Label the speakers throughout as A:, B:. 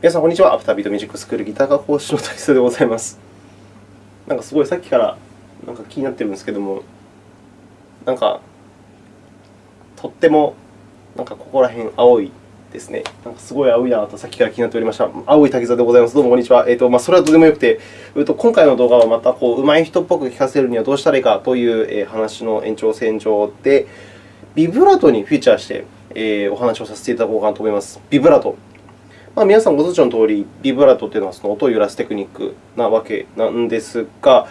A: 皆さん、こんにちは。アフタービートミュージックスクールギター科講師の大勢でございます。なんかすごいさっきからなんか気になってるんですけども、なんかとってもなんかここら辺青いですね。なんかすごい青いなとさっきから気になっておりました。青い滝沢でございます。どうもこんにちは。えーとまあ、それはどうでもよくて、えー、と今回の動画はまたこう上手い人っぽく聞かせるにはどうしたらいいかという話の延長線上で、ビブラートにフィーチャーして、えー、お話をさせていただこうかなと思います。ビブラート。まあ、皆さんご存知のとおり、ビブラートというのはその音を揺らすテクニックなわけなんですが、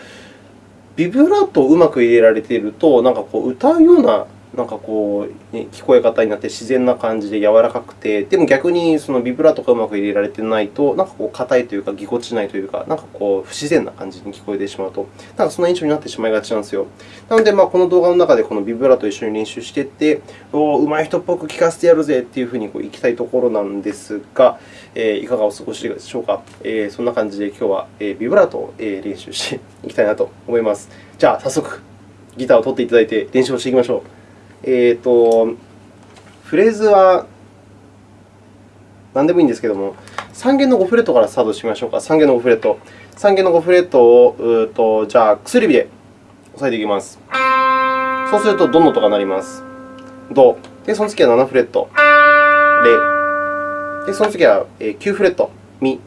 A: ビブラートをうまく入れられていると、なんかこう歌うようななんかこう、ね、聞こえ方になって自然な感じで柔らかくて、でも逆にそのビブラとかうまく入れられてないと、なんかこう硬いというか、ぎこちないというか、なんかこう不自然な感じに聞こえてしまうと、なんかそんな印象になってしまいがちなんですよ。なので、まあ、この動画の中でこのビブラと一緒に練習していって、おお上手い人っぽく聞かせてやるぜというふうにこういきたいところなんですが、え、いかがお過ごしでしょうか？え、そんな感じで今日はビブラートを練習していきたいなと思います。じゃあ、早速ギターを取っていただいて練習をしていきましょう。えーと、フレーズは何でもいいんですけども、3弦の5フレットからスタートしましょうか。3弦の5フレット。3弦の5フレットを、うとじゃあ、薬指で押さえていきます。そうすると、ドの音が鳴ります。ド。で、その次は7フレット。レ。で、その次は9フレット。ミ。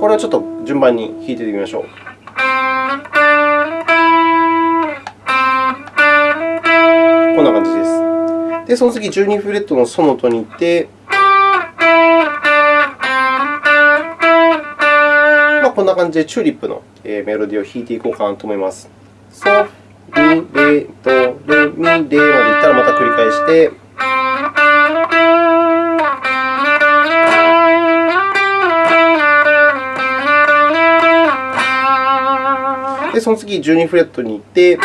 A: これをちょっと順番に弾いていきましょう。で、その次、12フレットのソの音に行って、まあ、こんな感じでチューリップのメロディーを弾いていこうかなと思います。ソ、ミ、レ、ド、レ、ミ、レまでいったらまた繰り返して、で、その次、12フレットに行って、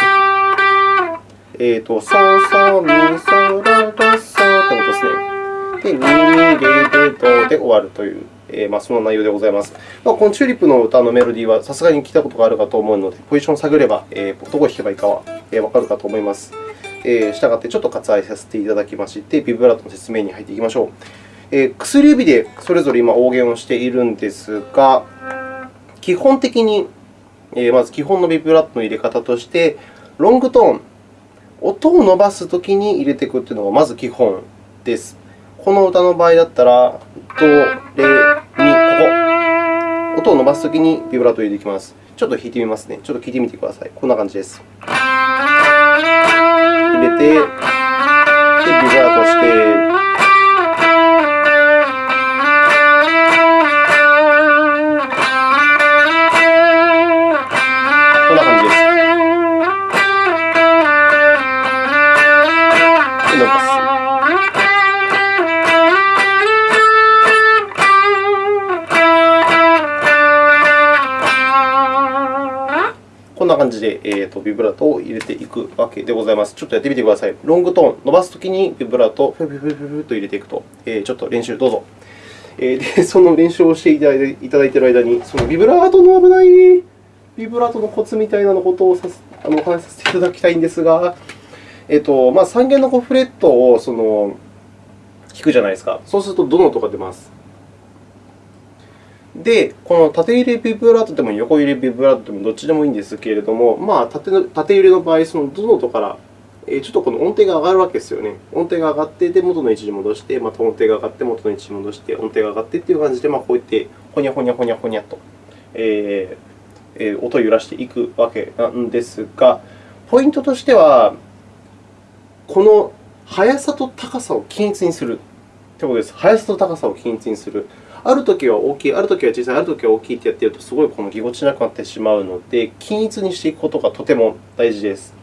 A: えっーと、ソ、ソ、ミ、ソ、ラ、ド、ソということですね。で、ミ、ミ、レ、レ、ドで終わるという、えー、まあ、その内容でございます。まあ、このチューリップの歌のメロディーはさすがに聞いたことがあるかと思うので、ポジションを探れば、えー、どこを弾けばいいかは、えー、わかるかと思います。えー、したがって、ちょっと割愛させていただきまして、ビブラートの説明に入っていきましょう。えー、薬指でそれぞれ今、応弦をしているんですが、基本的に、えー、まず基本のビブラートの入れ方として、ロングトーン、音を伸ばすときに入れていくというのがまず基本です。この歌の場合だったら、ド、レ、ミ、ここ。音を伸ばすときにビブラートを入れていきます。ちょっと弾いてみますね。ちょっと聞いてみてください。こんな感じです。入れて、でビブラートして、と、ビブラートを入れていくわけでございます。ちょっとやってみてください。ロングトーン、伸ばすときにビブラートをフィフフフと入れていくと、え、ちょっと練習どうぞ。え、で、その練習をしていただいている間に、そのビブラートの危ないビブラートのコツみたいなことをさあのお話しさせていただきたいんですが、えーとまあ、3弦の5フレットをその弾くじゃないですか。そうすると、どの音が出ます？で、この縦揺れビブラートでも横揺れビブラートでもどっちでもいいんですけれども、まあ、縦の縦揺れの場合、そのどの音からちょっとこの音程が上がるわけですよね。音程が上がって、で元の位置に戻して、また音程が上がって、元の位置に戻して、音程が上がってという感じで、まあ、こうやってほにゃほにゃほにゃほにゃと、えー、音を揺らしていくわけなんですが、ポイントとしては、この速さと高さを均一にするということです。速さと高さを均一にする。あるときは大きい、あるときは小さい、あるときは大きいってやっていると、すごいこのぎこちなくなってしまうので、均一にしていくことがとても大事です。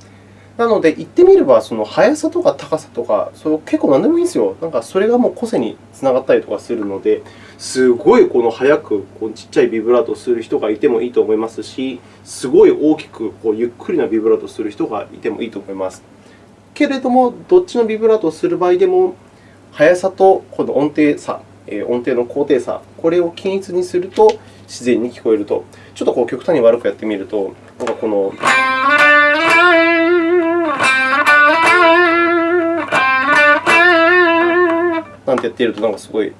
A: なので、言ってみれば、その速さとか高さとか、それ結構何でもいいんですよ。なんかそれがもう個性につながったりとかするので、すごいこの速くこうちっちゃいビブラートをする人がいてもいいと思いますし、すごい大きくこうゆっくりなビブラートをする人がいてもいいと思います。けれども、どっちのビブラートをする場合でも、速さとこの音程差音程の高低差、これを均一にすると自然に聞こえると。ちょっとこう極端に悪くやってみると、なんかこの。なんてやっていると、なんかすごい、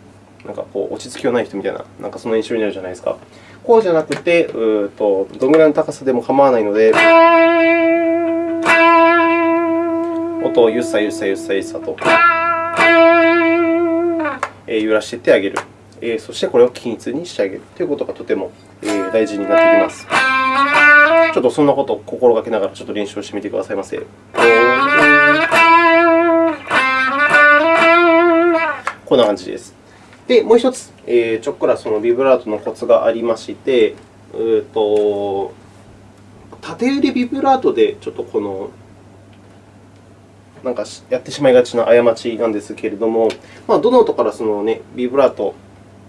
A: なんかこう落ち着きのない人みたいな、なんかその印象になるじゃないですか。こうじゃなくて、うとどのぐらいの高さでも構わないので、音をゆっさゆっさゆっさゆっさと揺らしていってあげる。そしてこれを均一にしてあげるということがとても大事になってきます。ちょっとそんなことを心がけながらちょっと練習をしてみてくださいませ。こんな感じです。で、もう一つ、えー、ちょっくらそのビブラートのコツがありまして、うと縦揺れビブラートでちょっとこのなんかやってしまいがちな過ちなんですけれども、まあ、どの音からその、ね、ビブラート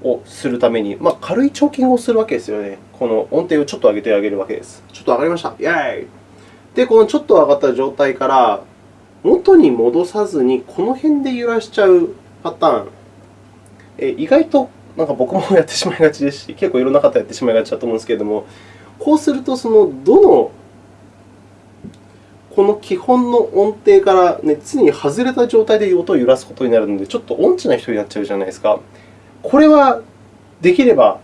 A: をするために、まあ、軽いチョーキングをするわけですよね。この音程をちょっと上げてあげるわけです。ちょっと上がりました。イェーイで、このちょっと上がった状態から元に戻さずに、この辺で揺らしちゃうパターン、え意外となんか僕もやってしまいがちですし、結構いろんな方やってしまいがちだと思うんですけれども、こうすると、そのどのこの基本の音程から、ね、常に外れた状態で音を揺らすことになるので、ちょっと音痴な人になっちゃうじゃないですか。これはできれば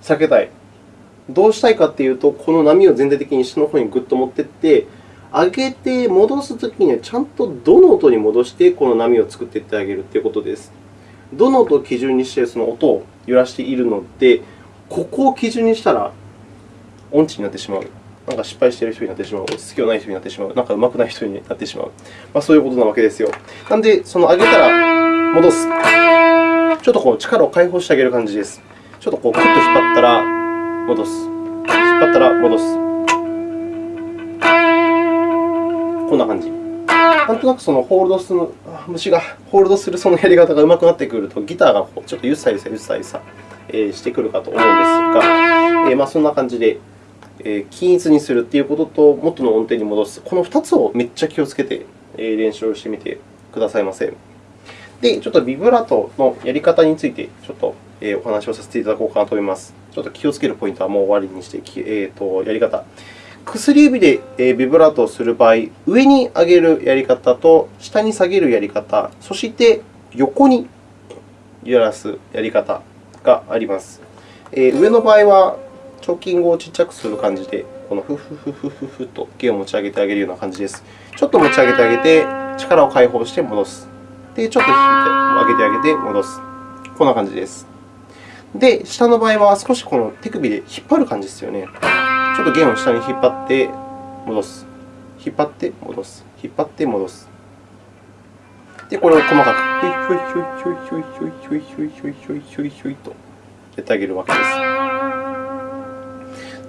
A: 避けたい。どうしたいかというと、この波を全体的に下の方にぐっと持っていって、上げて戻すときには、ちゃんとどの音に戻して、この波を作っていってあげるということです。どの音を基準にしてその音を揺らしているので、ここを基準にしたら音痴になってしまう。なんか失敗している人になってしまう。落ち着きのない人になってしまう。なんか上手くない人になってしまう。まあ、そういうことなわけですよ。なので、その上げたら戻す。ちょっとこう力を解放してあげる感じです。ちょっとこうクッと引っ張ったら戻す。引っ張ったら戻す。こんな感じ。なんとなくそのホールドする虫がホールドするそのやり方が上手くなってくると、ギターがちょっとゆっさゆさゆっさゆさしてくるかと思うんですが、えまあ、そんな感じで均一にするということと、元の音程に戻す、この2つをめっちゃ気をつけて練習をしてみてくださいませ。で、ちょっとビブラートのやり方についてちょっとお話をさせていただこうかなと思います。ちょっと気をつけるポイントはもう終わりにして、えー、とやり方。薬指でビブラートをする場合、上に上げるやり方と下に下げるやり方、そして横に揺らすやり方があります。え上の場合は、チョーキングを小さくする感じで、このフフフフフフと弦を持ち上げてあげるような感じです。ちょっと持ち上げてあげて、力を解放して戻す。で、ちょっと引いて上げてあげて戻す。こんな感じです。で、下の場合は少しこの手首で引っ張る感じですよね。ちょっと弦を下に引っ張って戻す。引っ張って戻す。引っ張って戻す。で、これを細かく、ひょいひょいひょいひょいひょいひょいひょいひょいひょいひょいひょいとやってあげるわけです。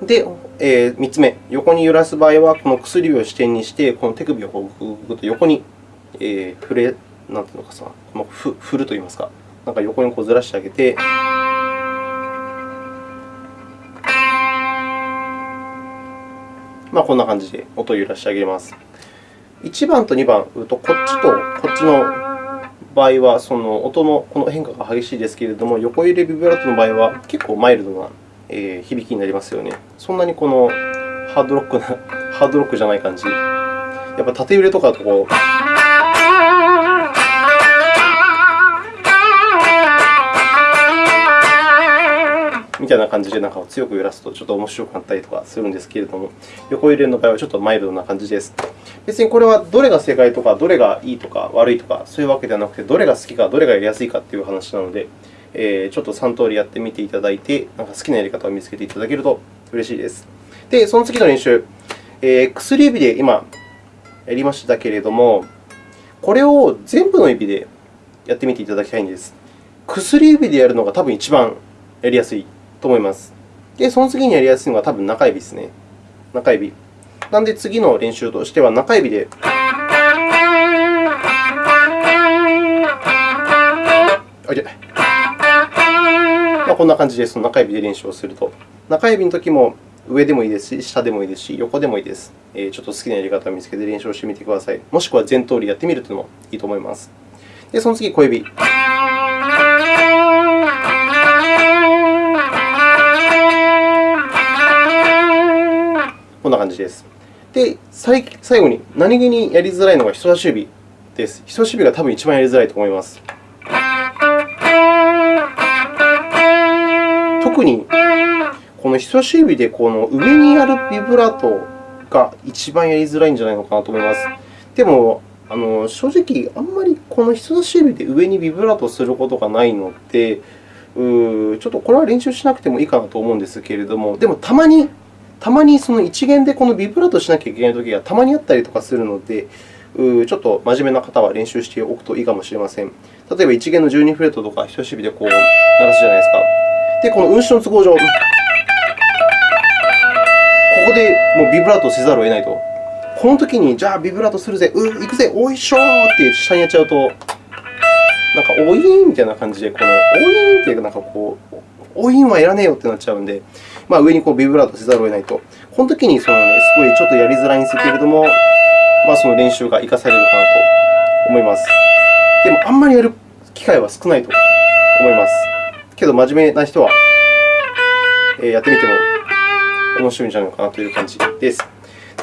A: で、えー、3つ目、横に揺らす場合は、この薬指を支点にして、この手首をこうぐっと横に、えー、触れ、なんていうのかさ、この振るといいますか、なんか横にこうずらしてあげて、まあ、こんな感じで音を揺らしてあげます。1番と2番うと、こっちとこっちの場合は、その音のこの変化が激しいですけれども、横揺れビブラートの場合は結構マイルドな響きになりますよね。そんなにこのハードロックな、ハードロックじゃない感じ。やっぱ縦揺れとかとこう、みたいな感じで中を強く揺らすとちょっと面白くなったりとかするんですけれども、横揺れの場合はちょっとマイルドな感じです。別にこれはどれが正解とか、どれがいいとか悪いとか、そういうわけではなくて、どれが好きか、どれがやりやすいかという話なので、えー、ちょっと3通りやってみていただいて、なんか好きなやり方を見つけていただけると嬉しいです。で、その次の練習、えー、薬指で今やりましたけれども、これを全部の指でやってみていただきたいんです。薬指でやるのが多分一番やりやすいと思います。で、その次にやりやすいのが多分中指ですね。中指。なので、次の練習としては中指で。あ、いけまあ、こんな感じでその中指で練習をすると。中指のときも上でもいいですし、下でもいいですし、横でもいいです。ちょっと好きなやり方を見つけて練習をしてみてください。もしくは全通りやってみるというのもいいと思います。で、その次、小指。こんな感じです。で、最後に何気にやりづらいのが人差し指です。人差し指が多分一番やりづらいと思います。特にこの人差し指でこの上にやるビブラートが一番やりづらいんじゃないのかなと思います。でも、あの正直、あんまりこの人差し指で上にビブラートすることがないので、うちょっとこれは練習しなくてもいいかなと思うんですけれども、でもたまに、たまにその一弦でこのビブラートしなきゃいけないときがたまにあったりとかするので、ちょっと真面目な方は練習しておくといいかもしれません。例えば、一弦の12フレットとか人差し指でこう鳴らすじゃないですか。で、この運指の都合上、ここでもうビブラートせざるを得ないと。この時に、じゃあビブラートするぜ、うん行くぜ、おいしょーって下にやっちゃうと、なんか、おいーみたいな感じで、このおいーってなんかこう、おいんはいらねえよってなっちゃうので、まあ、上にこうビブラートせざるを得ないと。この時にその、ね、すごいちょっとやりづらいんですけれども、まあ、その練習が活かされるかなと思います。でも、あんまりやる機会は少ないと思います。けど、真面目な人はやってみても面白いんじゃないかなという感じです。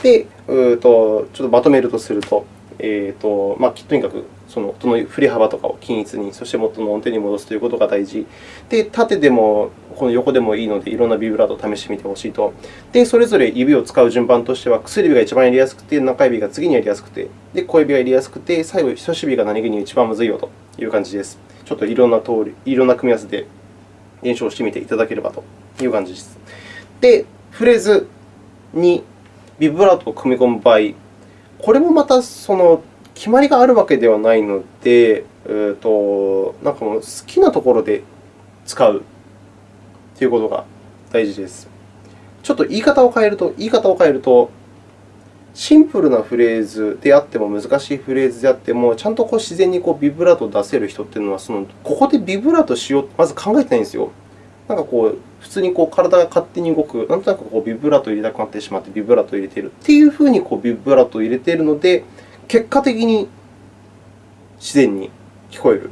A: で、うとちょっとまとめるとすると、えーとまあ、とにかくその音の振り幅とかを均一に、そして元の音程に戻すということが大事。で、縦でもこの横でもいいので、いろんなビブラートを試してみてほしいと。で、それぞれ指を使う順番としては、薬指が一番やりやすくて、中指が次にやりやすくて、で小指がやりやすくて、最後、人差し指が何気に一番むずいよという感じです。ちょっといろんな通り、いろんな組み合わせで練習をしてみていただければという感じです。で、フレーズにビブラートを組み込む場合、これもまたその決まりがあるわけではないので、えーと、なんかもう好きなところで使うということが大事です。ちょっと言い方を変えると、言い方を変えると、シンプルなフレーズであっても、難しいフレーズであっても、ちゃんとこう自然にこうビブラートを出せる人というのは、そのここでビブラートしようとまず考えてないんですよ。なんかこう、普通にこう体が勝手に動く、なんとなくこうビブラートを入れたくなってしまって、ビブラートを入れているというふうにこうビブラートを入れているので、結果的に自然に聞こえる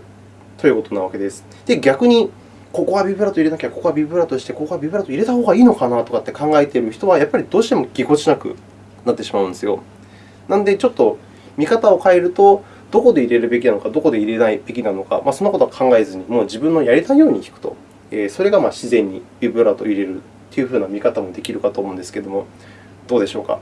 A: ということなわけです。で、逆に、ここはビブラート入れなきゃ、ここはビブラートして、ここはビブラート入れた方がいいのかなとかって考えている人は、やっぱりどうしてもぎこちなくなってしまうんですよ。なので、ちょっと見方を変えると、どこで入れるべきなのか、どこで入れないべきなのか、まあ、そんなことは考えずに、もう自分のやりたいように弾くと、それが自然にビブラートを入れるというふうな見方もできるかと思うんですけれども、どうでしょうか？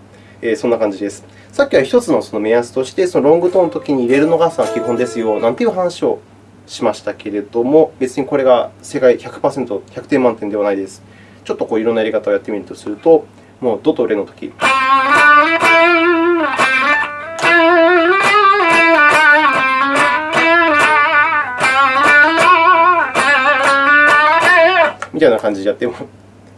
A: そんな感じです。さっきは1つのその目安として、そのロングトーンのときに入れるのが基本ですよなんていう話をしましたけれども、別にこれが世界100%、100点満点ではないです。ちょっとこういろんなやり方をやってみるとすると、もうドとレのとき。みたいな感じでやっても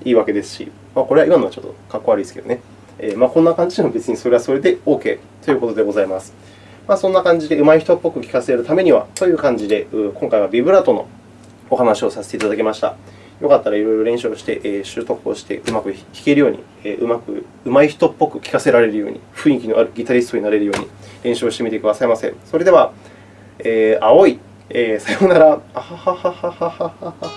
A: いいわけですし、まあ、これは今のはちょっとかっこ悪いですけどね。えまあ、こんな感じでも別にそれはそれで OK ということでございます。まあ、そんな感じで上手い人っぽく聞かせるためにはという感じで、今回はビブラートのお話をさせていただきました。よかったらいろいろ練習をして、え習得をしてうまく弾けるように、えうまく上手い人っぽく聴かせられるように、雰囲気のあるギタリストになれるように練習をしてみてくださいませ。それでは、えー、青い、えー、さようなら。あははははははは。